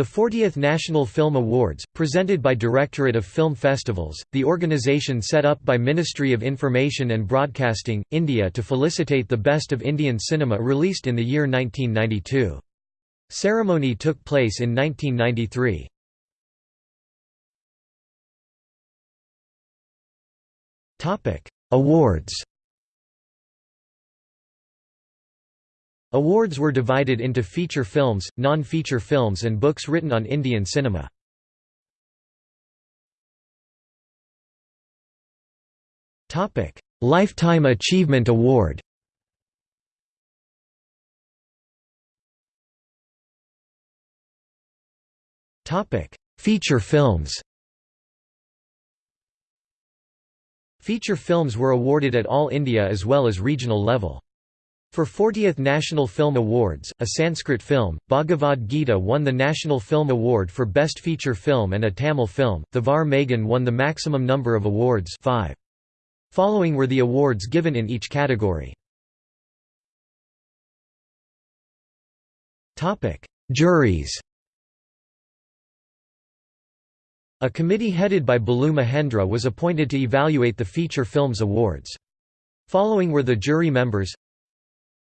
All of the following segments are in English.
The 40th National Film Awards, presented by Directorate of Film Festivals, the organisation set up by Ministry of Information and Broadcasting, India to felicitate the best of Indian cinema released in the year 1992. Ceremony took place in 1993. Awards Awards were divided into feature films, non-feature films and books written on Indian cinema. Lifetime Achievement Award Feature films Feature films were awarded at all India as well as regional level. For 40th National Film Awards, a Sanskrit film, Bhagavad Gita won the National Film Award for Best Feature Film and a Tamil film, Thevar Magan won the maximum number of awards five. Following were the awards given in each category. Juries A committee headed by Balu Mahendra was appointed to evaluate the Feature Films Awards. Following were the jury members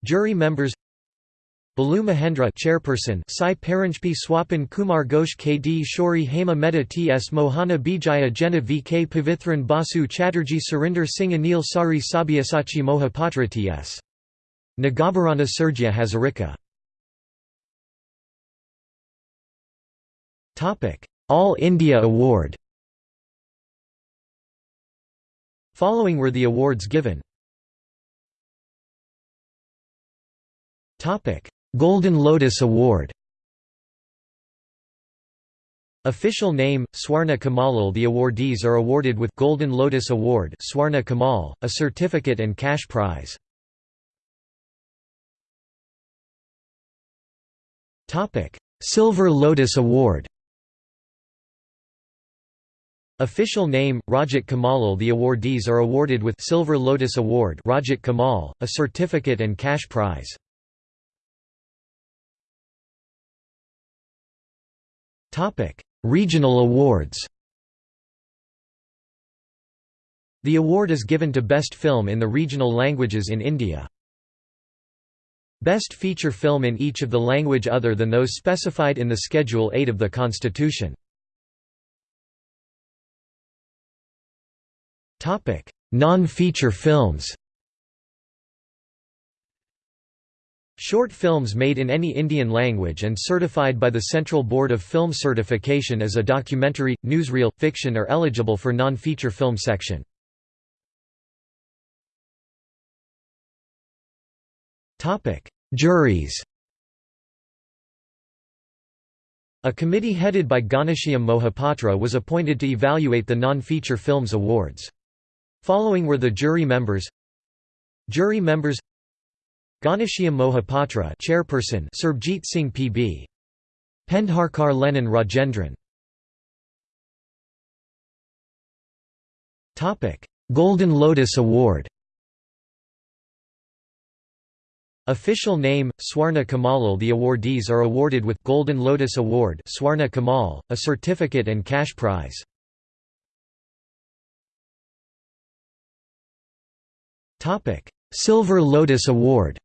Jury members Balu Mahendra chairperson Sai Paranjpye Swapan Kumar Ghosh KD Shori Hema Mehta TS Mohana Bijaya Jena VK Pavithran Basu Chatterjee Surinder Singh Anil Sari Sabyasachi Mohapatra TS Nagabharana Sergya Hazarika. All India Award. Following were the awards given Golden Lotus Award Official name, Swarna Kamalal The awardees are awarded with Golden Lotus Award Swarna Kamal, a certificate and cash prize. Topic: Silver Lotus Award Official name, Rajat Kamalal The awardees are awarded with Silver Lotus Award Rajat Kamal, a certificate and cash prize. Regional awards. The award is given to best film in the regional languages in India. Best feature film in each of the language other than those specified in the Schedule 8 of the Constitution. Non-feature films Short films made in any Indian language and certified by the Central Board of Film Certification as a documentary, newsreel, fiction are eligible for non-feature film section. Juries A committee headed by Ghanshyam Mohapatra was appointed to evaluate the non-feature films awards. Following were the jury members Jury members Ghanshyam Mohapatra chairperson Surbjit Singh PB Pendharkar Lenin Rajendran. Topic Golden Lotus Award. Official name Swarna Kamalal. The awardees are awarded with Golden Lotus Award Swarna Kamal a certificate and cash prize. Silver Lotus Award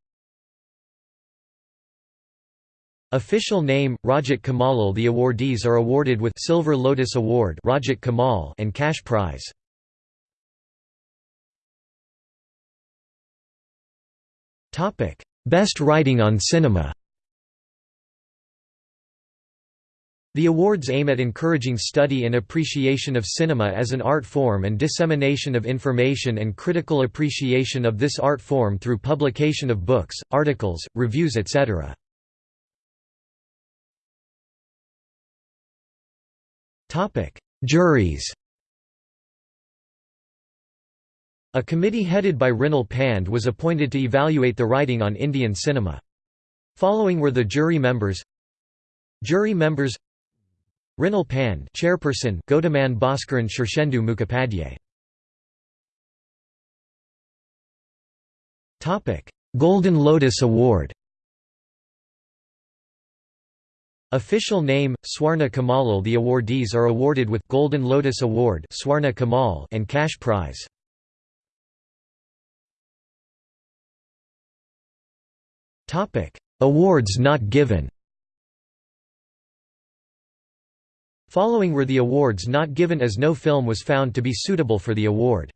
Official name, Rajat Kamalal The awardees are awarded with Silver Lotus Award Rajat Kamal and cash prize. Best writing on cinema The awards aim at encouraging study and appreciation of cinema as an art form and dissemination of information and critical appreciation of this art form through publication of books, articles, reviews etc. Juries A committee headed by Rinal Pand was appointed to evaluate the writing on Indian cinema. Following were the jury members. Jury members Rinal Pand chairperson Gautaman Bhaskaran Shirshendu Mukhopadhyay. Golden Lotus Award Official name, Swarna Kamalal The awardees are awarded with Golden Lotus Award Swarna Kamal and cash prize. Awards not given Following were the awards not given as no film was found to be suitable for the award.